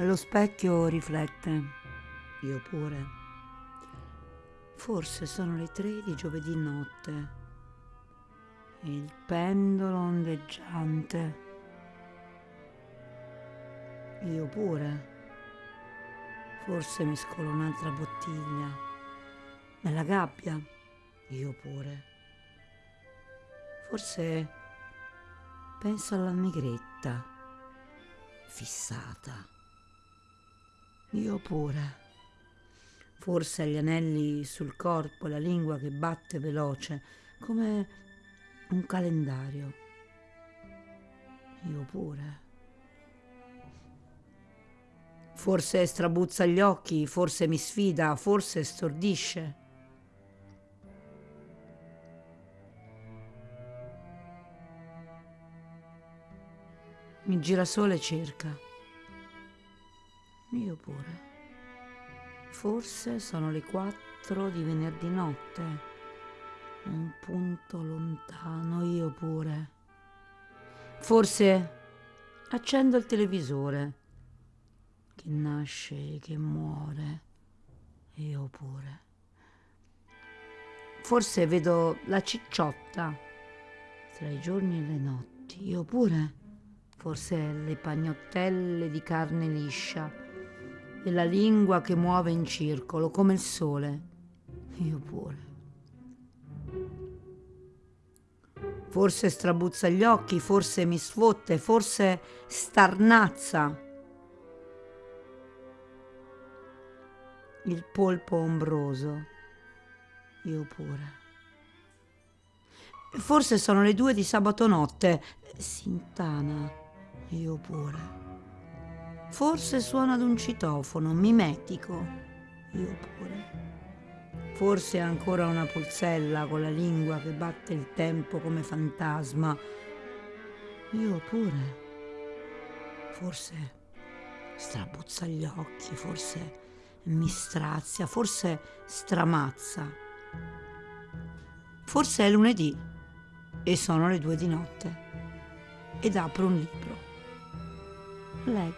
Lo specchio riflette, io pure. Forse sono le tre di giovedì notte. Il pendolo ondeggiante. Io pure. Forse mi scolo un'altra bottiglia. Nella gabbia. Io pure. Forse penso alla negretta. Fissata. Io pure. Forse agli anelli sul corpo la lingua che batte veloce, come un calendario. Io pure. Forse strabuzza gli occhi, forse mi sfida, forse stordisce. Mi gira sole e cerca. Io pure. Forse sono le quattro di venerdì notte. Un punto lontano, io pure. Forse accendo il televisore che nasce e che muore, io pure. Forse vedo la cicciotta tra i giorni e le notti, io pure. Forse le pagnottelle di carne liscia e la lingua che muove in circolo come il sole, io pure. Forse strabuzza gli occhi, forse mi sfotte, forse starnazza il polpo ombroso, io pure. Forse sono le due di sabato notte, Sintana, io pure. Forse suona ad un citofono, mimetico, io pure. Forse ancora una pulsella con la lingua che batte il tempo come fantasma, io pure. Forse strabuzza gli occhi, forse mi strazia, forse stramazza. Forse è lunedì e sono le due di notte ed apro un libro. let